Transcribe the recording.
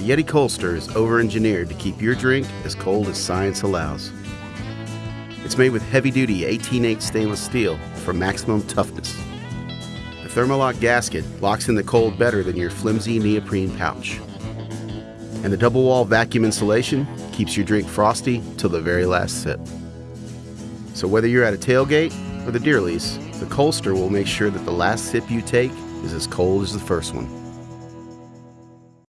The Yeti Colster is over-engineered to keep your drink as cold as science allows. It's made with heavy-duty 18-8 stainless steel for maximum toughness. The Thermolock gasket locks in the cold better than your flimsy neoprene pouch. And the double wall vacuum insulation keeps your drink frosty till the very last sip. So whether you're at a tailgate or the deer lease, the Colster will make sure that the last sip you take is as cold as the first one.